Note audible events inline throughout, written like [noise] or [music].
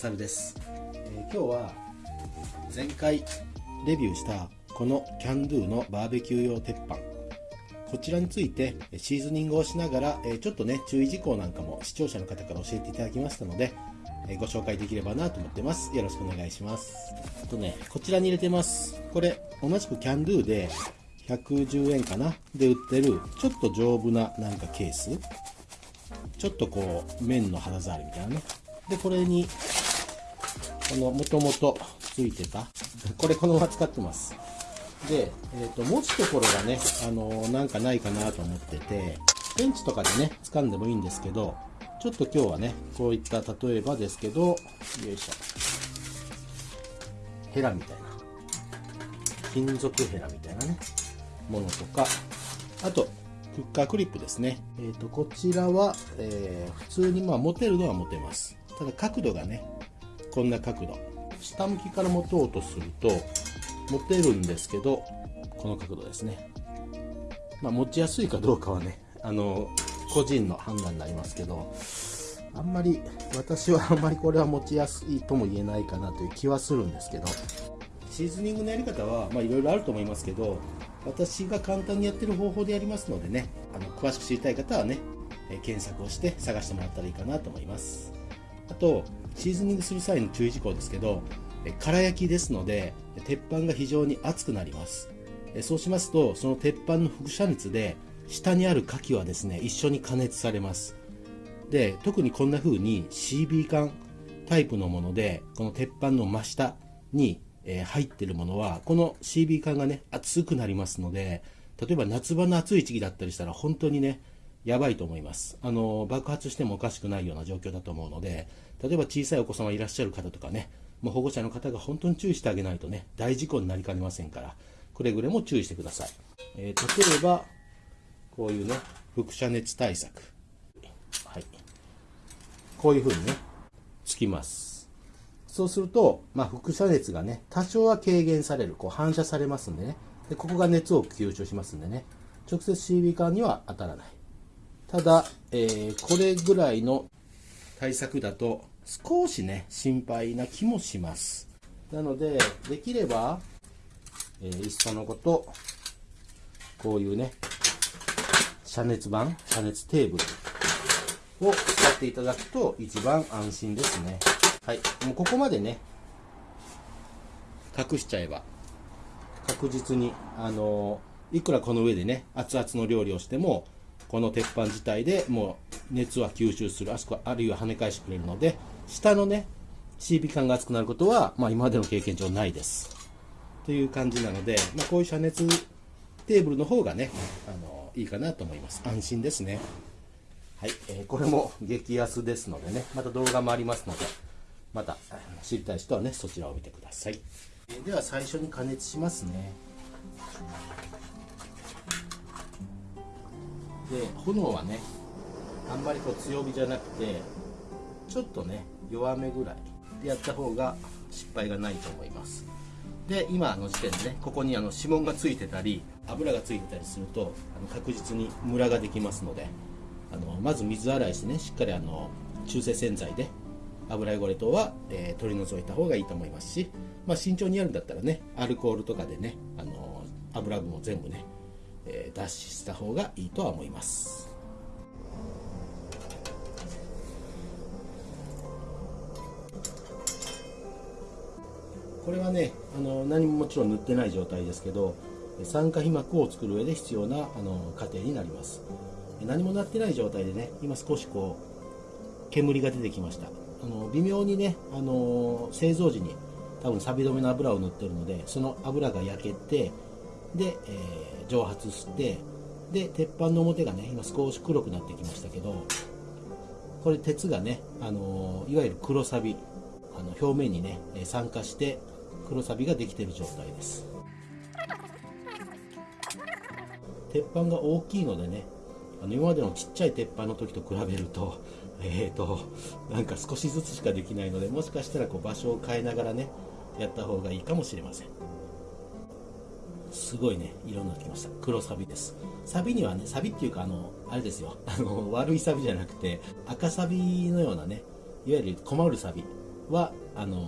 サルです、えー今日は前回レビューしたこのキャンドゥのバーベキュー用鉄板。こちらについてえーシーズニングをしながら、えーちょっとね注意事項なんかも視聴者の方から教えていただきましたので、えーご紹介できればなと思ってます。よろしくお願いします。あとねこちらに入れてます。これ同じくキャンドゥで110円かな？で売ってるちょっと丈夫ななんかケース。ちょっとこう面の肌触りみたいなね。でこれにこのもともとついてた。これこのまま使ってます。で、えー、と持つところがねあのーなんかないかなと思っててペンチとかでね掴んでもいいんですけどちょっと今日はねこういった例えばですけどよいしょ。ヘラみたいな。金属ヘラみたいなねものとか。あとフッカークリップですね、えー、とこちらは、えー普通にまあ持てるのは持てます。ただ角度がねこんな角度。下向きから持とうとすると持てるんですけどこの角度ですね。まあ持ちやすいかどうかはねあの個人の判断になりますけどあんまり私は [laughs] あんまりこれは持ちやすいとも言えないかなという気はするんですけど。シーズニングのやり方はいろいろあると思いますけど私が簡単にやってる方法でやりますのでねあの詳しく知りたい方はね検索をして探してもらったらいいかなと思います。あとシーズニングする際の注意事項ですけどえー空焼きですので鉄板が非常に熱くなります。そうしますとその鉄板の輻射熱で下にある牡蠣はですね一緒に加熱されます。で特にこんな風に CB 缶タイプのものでこの鉄板の真下に、入ってるものはこの CB 缶がね熱くなりますので例えば夏場の暑い時期だったりしたら本当にねやばいと思います。あの爆発してもおかしくないような状況だと思うので例えば小さいお子様いらっしゃる方とかねもう保護者の方が本当に注意してあげないとね大事故になりかねませんからくれぐれも注意してください、えー例えばこういうね輻射熱対策。はい。こういう風にねつきます。そうすると、まあ、輻射熱がね多少は軽減されるこう反射されますんでね。でここが熱を吸収しますんでね。直接 CB 管には当たらない。ただ、えーこれぐらいの対策だと少しね心配な気もします。なのでできれば、えーいっそのことこういうね遮熱板遮熱テーブルを使っていただくと一番安心ですね。はい。もうここまでね隠しちゃえば確実にあのいくらこの上でね熱々の料理をしてもこの鉄板自体でもう熱は吸収するあそこあるいは跳ね返してくれるので下のね CB 感が熱くなることは、まあ、今までの経験上ないです。という感じなので、まあ、こういう遮熱テーブルの方がねあのいいかなと思います。安心ですね。はい、えーこれも激安ですのでねまた動画もありますのでまた知りたい人はねそちらを見てください、えーでは最初に加熱しますねで炎はねあんまりこう強火じゃなくてちょっとね弱めぐらいでやった方が失敗がないと思います。で今の時点でねここにあの指紋がついてたり油がついてたりするとあの確実にムラができますのであのまず水洗いしてねしっかりあの中性洗剤で油汚れ等は、えー取り除いた方がいいと思いますし、まあ、慎重にやるんだったらねアルコールとかでねあの油分を全部ね、え脱脂した方がいいとは思います。これはねあの何ももちろん塗ってない状態ですけど酸化皮膜を作る上で必要なあの過程になります。何もなってない状態でね今少しこう煙が出てきました。あの微妙にねあの製造時に多分錆止めの油を塗ってるのでその油が焼けてで、えー蒸発してで鉄板の表がね今少し黒くなってきましたけどこれ鉄がね、あのいわゆる黒サビあの表面にね酸化して黒サビができてる状態です。鉄板が大きいのでねあの今までのちっちゃい鉄板の時と比べると [laughs] えーとなんか少しずつしかできないのでもしかしたらこう場所を変えながらねやった方がいいかもしれません。すごいね色になってきました。黒サビです。サビにはねサビっていうかあのあれですよ。[laughs] あの悪いサビじゃなくて赤サビのようなねいわゆる困るサビはあの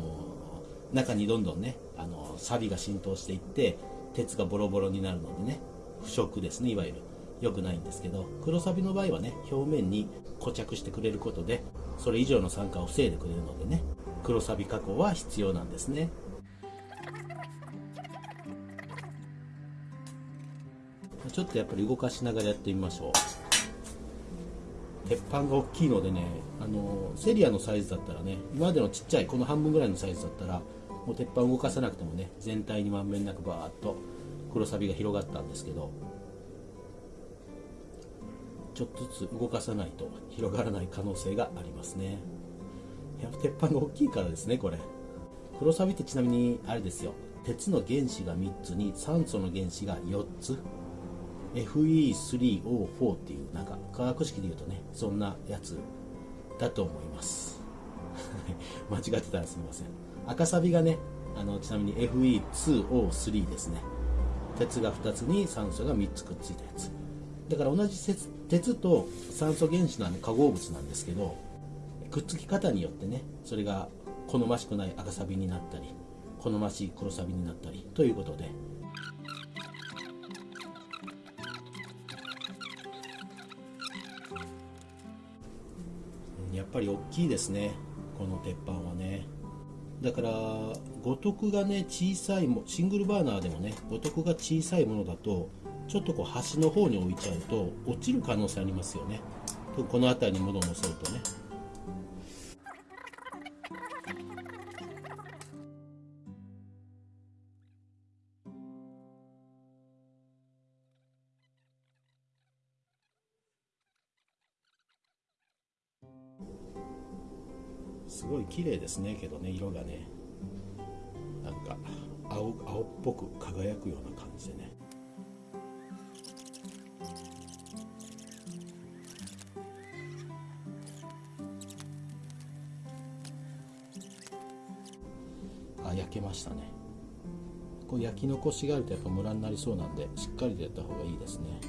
中にどんどんねあの錆が浸透していって鉄がボロボロになるのでね腐食ですねいわゆる。良くないんですけど黒サビの場合はね表面に固着してくれることでそれ以上の酸化を防いでくれるのでね黒サビ加工は必要なんですね。ちょっとやっぱり動かしながらやってみましょう。鉄板が大きいのでねあのセリアのサイズだったらね今までのちっちゃいこの半分ぐらいのサイズだったらもう鉄板動かさなくてもね全体にまんべんなくバーッと黒サビが広がったんですけどちょっとずつ動かさないと広がらない可能性がありますね。やっぱ鉄板が大きいからですねこれ。黒サビってちなみにあれですよ。鉄の原子が3つに酸素の原子が4つ。FE3O4 っていうなんか化学式で言うとねそんなやつだと思います。[laughs] 間違ってたらすみません。赤サビがねあのちなみに FE2O3 ですね。鉄が2つに酸素が3つくっついたやつ。だから同じ鉄と酸素原子の化合物なんですけどくっつき方によってねそれが好ましくない赤サビになったり好ましい黒サビになったりということでぱり大きいですね。この鉄板はね。だから五徳がね小さいもシングルバーナーでもね五徳が小さいものだとちょっとこう端の方に置いちゃうと落ちる可能性ありますよね。この辺りに物を乗せるとね。綺麗ですねけどね色がね。なんか青青っぽく輝くような感じでね。あ焼けましたね。こう焼き残しがあるとやっぱムラになりそうなんでしっかりとやった方がいいですね。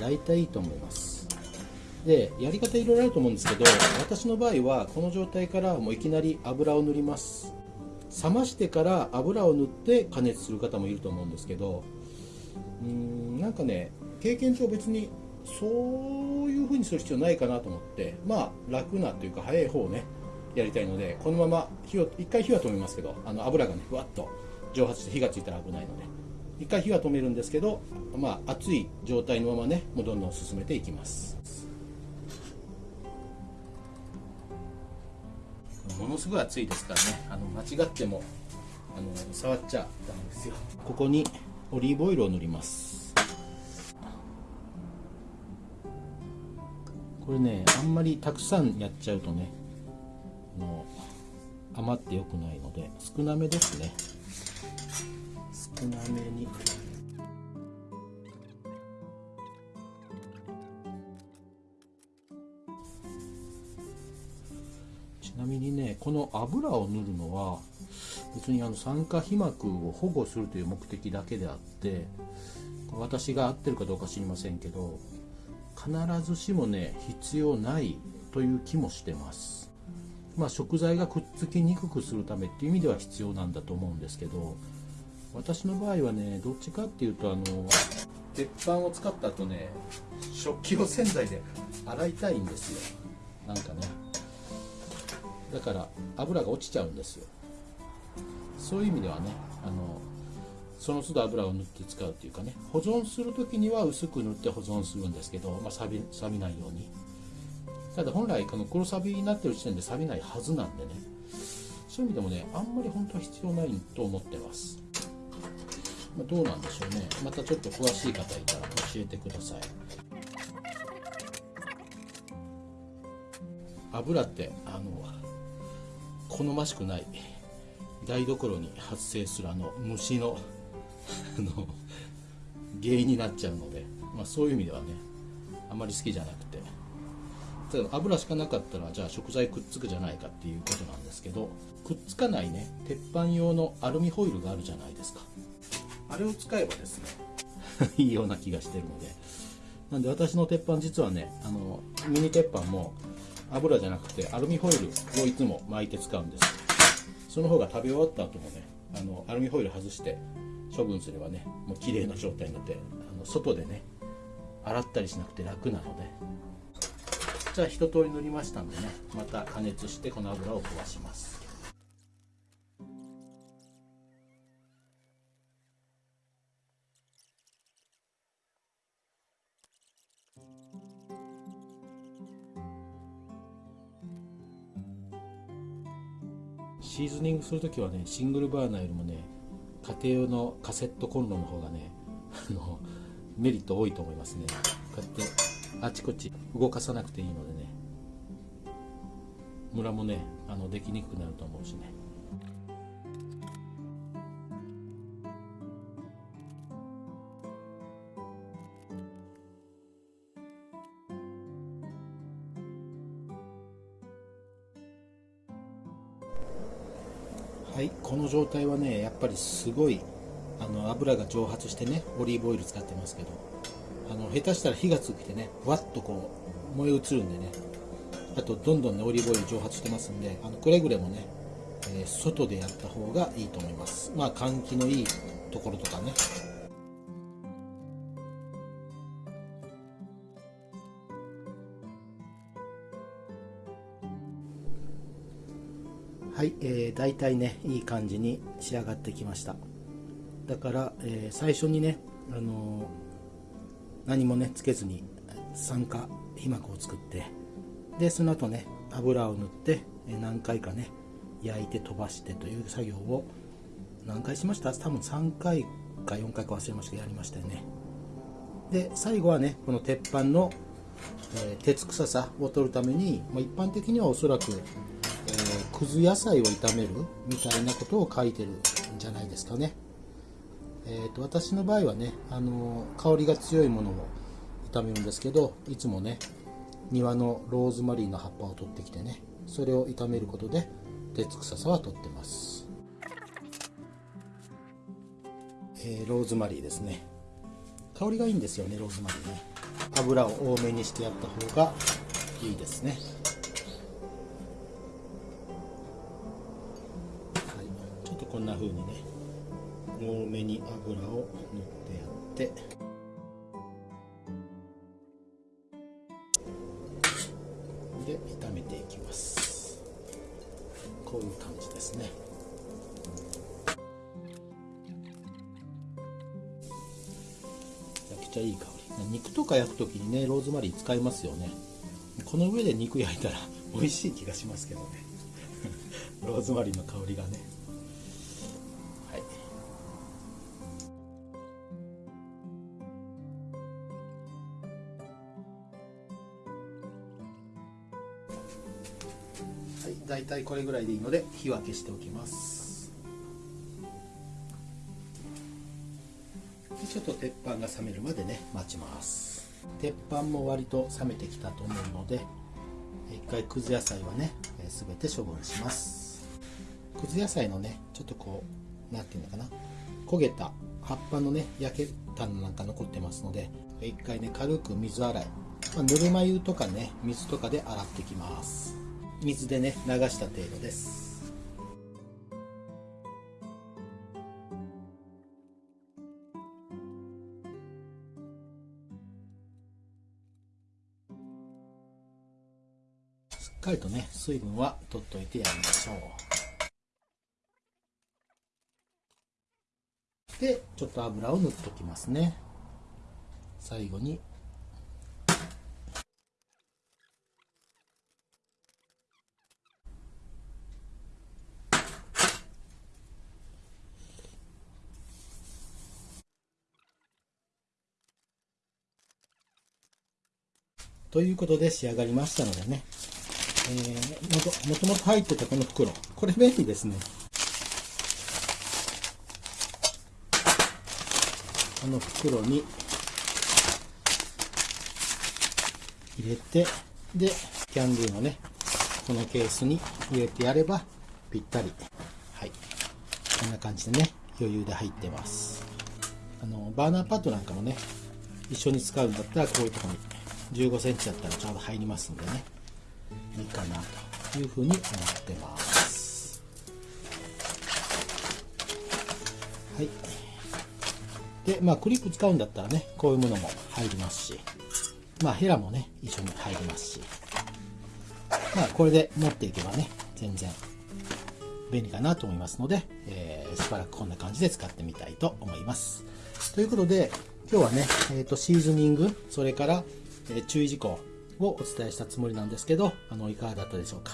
大体いいと思います。でやり方いろいろあると思うんですけど私の場合はこの状態からもういきなり油を塗ります。冷ましてから油を塗って加熱する方もいると思うんですけどうーんなんかね経験上別にそういう風にする必要ないかなと思ってまあ楽なというか早い方をねやりたいのでこのまま火を一回火は止めますけどあの油がねふわっと蒸発して火がついたら危ないので。一回火は止めるんですけど、まあ、熱い状態のままねもうどんどん進めていきます。ものすごい熱いですからね。あの間違ってもあの触っちゃダメですよ。ここにオリーブオイルを塗ります。これねあんまりたくさんやっちゃうとねあの余ってよくないので少なめですね。少なめにちなみにねこの油を塗るのは別にあの酸化皮膜を保護するという目的だけであって私が合ってるかどうか知りませんけど必ずしもね必要ないという気もしてます。まあ食材がくっつきにくくするためっていう意味では必要なんだと思うんですけど私の場合はねどっちかっていうとあの鉄板を使った後ね食器を洗剤で洗いたいんですよ。なんかね。だから油が落ちちゃうんですよ。そういう意味ではねあのその都度油を塗って使うっていうかね保存する時には薄く塗って保存するんですけど、まあ、錆び錆びないように。ただ本来この黒錆びになってる時点で錆びないはずなんでね。そういう意味でもねあんまり本当は必要ないと思ってます。ま、どうなんでしょうね。またちょっと詳しい方いたら教えてください。油ってあの好ましくない台所に発生するあの虫のあの原因になっちゃうので、まあ、そういう意味ではねあまり好きじゃなくて。例えば油しかなかったらじゃあ食材くっつくじゃないかっていうことなんですけどくっつかないね鉄板用のアルミホイルがあるじゃないですか。あれを使えばですね。[laughs] いいような気がしてるので。なんで私の鉄板実はねあのミニ鉄板も油じゃなくてアルミホイルをいつも巻いて使うんです。その方が食べ終わった後もねあのアルミホイル外して処分すればねもう綺麗な状態になってあの外でね洗ったりしなくて楽なので。じゃあ一通り塗りましたんでねまた加熱してこの油を飛ばします。シーズニングするときはねシングルバーナーよりもね家庭用のカセットコンロの方がねあのメリット多いと思いますね。こうやってあちこち動かさなくていいのでねムラもねあのできにくくなると思うしね。はい。この状態はねやっぱりすごいあの油が蒸発してねオリーブオイル使ってますけどあの下手したら火がついてねふわっとこう燃え移るんでねあとどんどんねオリーブオイル蒸発してますんであのくれぐれもね、えー、外でやった方がいいと思います。まあ換気のいいところとかね。はい、えー、大体ねいい感じに仕上がってきました。だから、えー、最初にね、あのー、何もねつけずに酸化皮膜を作ってでその後ね油を塗ってえ何回かね焼いて飛ばしてという作業を何回しました？多分3回か4回か忘れましたけどやりましたよね。で最後はねこの鉄板の、えー、鉄臭さを取るために、まあ、一般的にはおそらくくず野菜を炒めるみたいなことを書いてるんじゃないですかね。えーと、私の場合はね、あの香りが強いものを炒めるんですけどいつもね庭のローズマリーの葉っぱを取ってきてねそれを炒めることで鉄臭さは取ってます、えー、ローズマリーですね。香りがいいんですよねローズマリーね。油を多めにしてやった方がいいですね。んな風にね多めに油を塗ってやって。で炒めていきます。こういう感じですね。めちゃくちゃいい香り。肉とか焼く時にねローズマリー使いますよね。この上で肉焼いたら美味しい気がしますけどね。[laughs] ローズマリーの香りがね。はい大体これぐらいでいいので火は消しておきます。でちょっと鉄板が冷めるまでね待ちます。鉄板も割と冷めてきたと思うので一回くず野菜はね全て処分します。くず野菜のねちょっとこう何て言うのかな焦げた葉っぱのね焼けたのなんか残ってますので一回ね軽く水洗い、まあ、ぬるま湯とかね水とかで洗ってきます。水でね流した程度です。しっかりとね水分は取っといてやりましょう。でちょっと油を塗っておきますね。最後にということで仕上がりましたのでね、えー、もともと入ってたこの袋、これ便利ですね。この袋に入れて、で、キャンドゥのね、このケースに入れてやればぴったり。はい。こんな感じでね、余裕で入ってます。あの、バーナーパッドなんかもね、一緒に使うんだったらこういうとこに15センチだったらちょうど入りますんでね、いいかなというふうに思ってます。はい。で、まあクリップ使うんだったらね、こういうものも入りますし、まあヘラもね、一緒に入りますし、まあこれで持っていけばね、全然便利かなと思いますので、えー、しばらくこんな感じで使ってみたいと思います。ということで、今日はね、えーと、シーズニング、それから、え、注意事項をお伝えしたつもりなんですけど、あの、いかがだったでしょうか。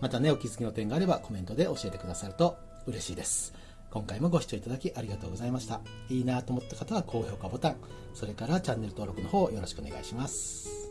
またね、お気づきの点があればコメントで教えてくださると嬉しいです。今回もご視聴いただきありがとうございました。いいなと思った方は高評価ボタン、それからチャンネル登録の方よろしくお願いします。